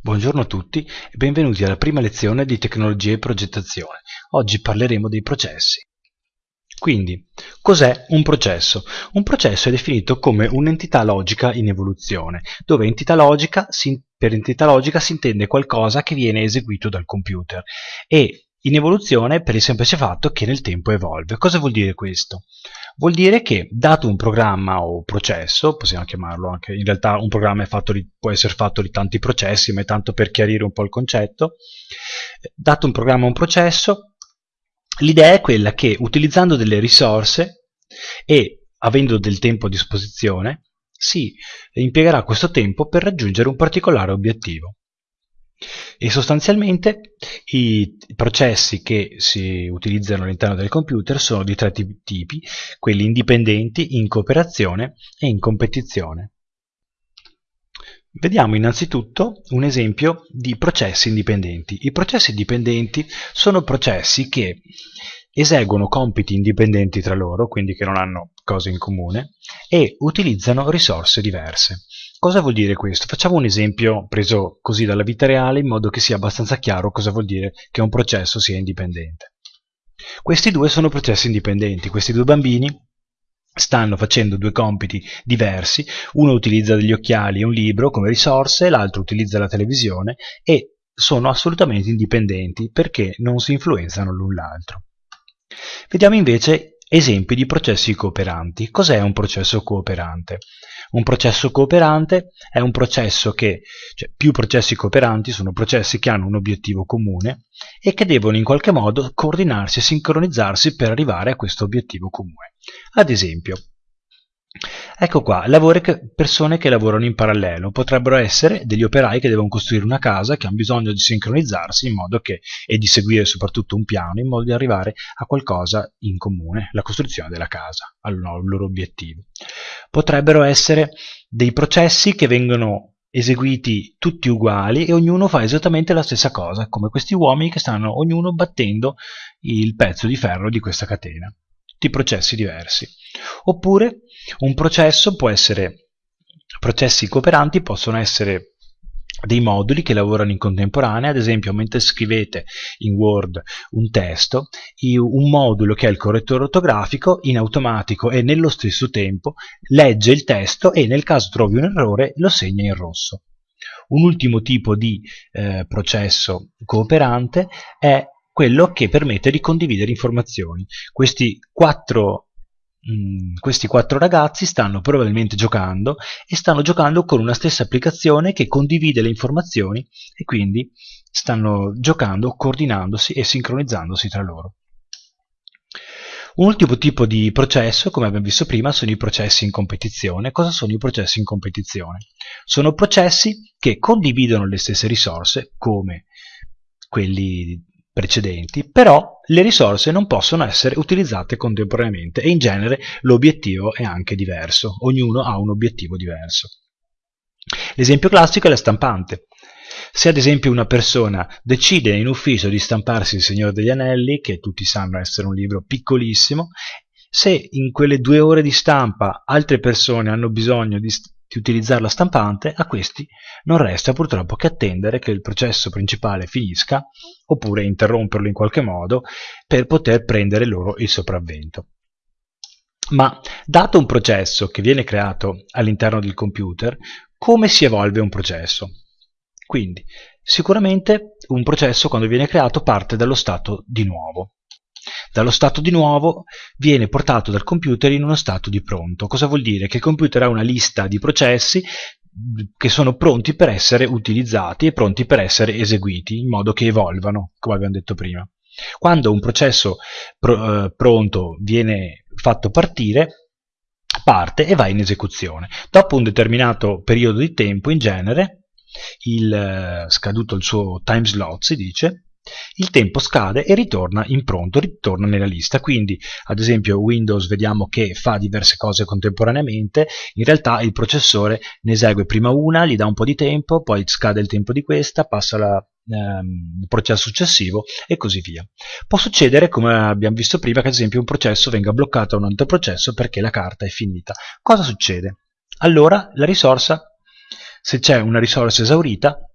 Buongiorno a tutti e benvenuti alla prima lezione di Tecnologie e Progettazione. Oggi parleremo dei processi. Quindi, cos'è un processo? Un processo è definito come un'entità logica in evoluzione, dove entità logica, per entità logica si intende qualcosa che viene eseguito dal computer e in evoluzione per il semplice fatto che nel tempo evolve. Cosa vuol dire questo? Vuol dire che dato un programma o processo, possiamo chiamarlo anche, in realtà un programma di, può essere fatto di tanti processi, ma è tanto per chiarire un po' il concetto, dato un programma o un processo, l'idea è quella che utilizzando delle risorse e avendo del tempo a disposizione, si impiegherà questo tempo per raggiungere un particolare obiettivo. E sostanzialmente i processi che si utilizzano all'interno del computer sono di tre tipi, quelli indipendenti, in cooperazione e in competizione. Vediamo innanzitutto un esempio di processi indipendenti. I processi indipendenti sono processi che eseguono compiti indipendenti tra loro, quindi che non hanno cose in comune, e utilizzano risorse diverse. Cosa vuol dire questo? Facciamo un esempio preso così dalla vita reale in modo che sia abbastanza chiaro cosa vuol dire che un processo sia indipendente. Questi due sono processi indipendenti, questi due bambini stanno facendo due compiti diversi, uno utilizza degli occhiali e un libro come risorse, l'altro utilizza la televisione e sono assolutamente indipendenti perché non si influenzano l'un l'altro. Vediamo invece esempi di processi cooperanti. Cos'è un processo cooperante? Un processo cooperante è un processo che, cioè più processi cooperanti sono processi che hanno un obiettivo comune e che devono in qualche modo coordinarsi e sincronizzarsi per arrivare a questo obiettivo comune. Ad esempio, Ecco qua, persone che lavorano in parallelo, potrebbero essere degli operai che devono costruire una casa, che hanno bisogno di sincronizzarsi in modo che, e di seguire soprattutto un piano, in modo di arrivare a qualcosa in comune, la costruzione della casa, al loro obiettivo. Potrebbero essere dei processi che vengono eseguiti tutti uguali e ognuno fa esattamente la stessa cosa, come questi uomini che stanno ognuno battendo il pezzo di ferro di questa catena. Tutti processi diversi. Oppure un processo può essere, processi cooperanti possono essere dei moduli che lavorano in contemporanea, ad esempio mentre scrivete in Word un testo, un modulo che è il correttore ortografico in automatico e nello stesso tempo legge il testo e nel caso trovi un errore lo segna in rosso. Un ultimo tipo di eh, processo cooperante è quello che permette di condividere informazioni. Questi quattro Mm, questi quattro ragazzi stanno probabilmente giocando e stanno giocando con una stessa applicazione che condivide le informazioni e quindi stanno giocando coordinandosi e sincronizzandosi tra loro. Un ultimo tipo di processo, come abbiamo visto prima, sono i processi in competizione. Cosa sono i processi in competizione? Sono processi che condividono le stesse risorse, come quelli precedenti, però le risorse non possono essere utilizzate contemporaneamente e in genere l'obiettivo è anche diverso, ognuno ha un obiettivo diverso. L'esempio classico è la stampante. Se ad esempio una persona decide in ufficio di stamparsi Il Signore degli Anelli, che tutti sanno essere un libro piccolissimo, se in quelle due ore di stampa altre persone hanno bisogno di, di utilizzare la stampante, a questi non resta purtroppo che attendere che il processo principale finisca, oppure interromperlo in qualche modo, per poter prendere loro il sopravvento. Ma dato un processo che viene creato all'interno del computer, come si evolve un processo? Quindi, sicuramente un processo quando viene creato parte dallo stato di nuovo. Dallo stato di nuovo viene portato dal computer in uno stato di pronto. Cosa vuol dire? Che il computer ha una lista di processi che sono pronti per essere utilizzati e pronti per essere eseguiti in modo che evolvano, come abbiamo detto prima. Quando un processo pr eh, pronto viene fatto partire, parte e va in esecuzione. Dopo un determinato periodo di tempo, in genere, il, eh, scaduto il suo time slot, si dice, il tempo scade e ritorna in pronto, ritorna nella lista. Quindi, ad esempio, Windows vediamo che fa diverse cose contemporaneamente, in realtà il processore ne esegue prima una, gli dà un po' di tempo, poi scade il tempo di questa, passa la, ehm, processo successivo e così via. Può succedere, come abbiamo visto prima, che ad esempio un processo venga bloccato a un altro processo perché la carta è finita. Cosa succede? Allora la risorsa, se c'è una risorsa esaurita,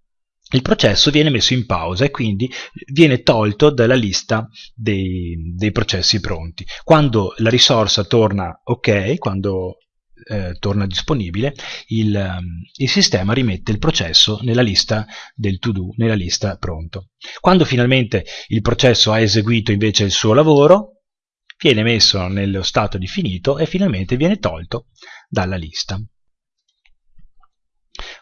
il processo viene messo in pausa e quindi viene tolto dalla lista dei, dei processi pronti. Quando la risorsa torna ok, quando eh, torna disponibile, il, ehm, il, sistema rimette il processo nella lista del to-do, nella lista pronto. Quando finalmente il processo ha eseguito invece il suo lavoro, viene messo nello stato di finito e finalmente viene tolto dalla lista.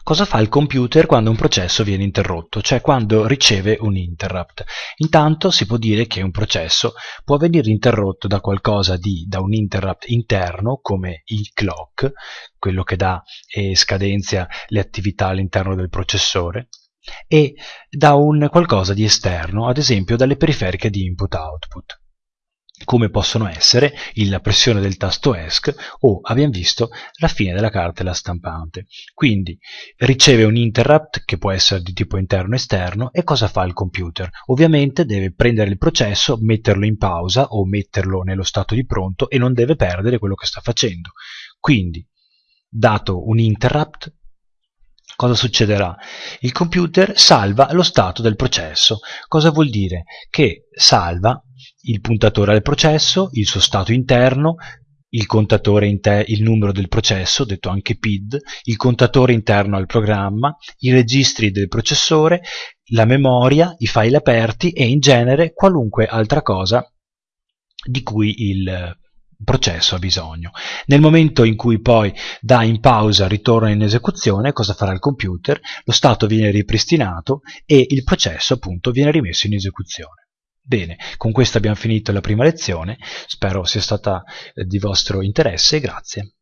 Cosa fa il computer quando un processo viene interrotto, cioè quando riceve un interrupt? Intanto si può dire che un processo può venire interrotto da qualcosa di, da un interrupt interno come il clock, quello che dà e scadenzia le attività all'interno del processore, e da un qualcosa di esterno, ad esempio dalle periferiche di input-output come possono essere la pressione del tasto ESC o, abbiamo visto, la fine della cartella stampante. Quindi riceve un interrupt che può essere di tipo interno o esterno e cosa fa il computer? Ovviamente deve prendere il processo, metterlo in pausa o metterlo nello stato di pronto e non deve perdere quello che sta facendo. Quindi, dato un interrupt, cosa succederà? Il computer salva lo stato del processo. Cosa vuol dire? Che salva il puntatore al processo, il suo stato interno, il contatore inter- il numero del processo, detto anche PID, il contatore interno al programma, i registri del processore, la memoria, i file aperti e in genere qualunque altra cosa di cui il processo ha bisogno. Nel momento in cui poi dà in pausa ritorna in esecuzione, cosa farà il computer? Lo stato viene ripristinato e il processo appunto viene rimesso in esecuzione. Bene, con questo abbiamo finito la prima lezione, spero sia stata eh, di vostro interesse, grazie.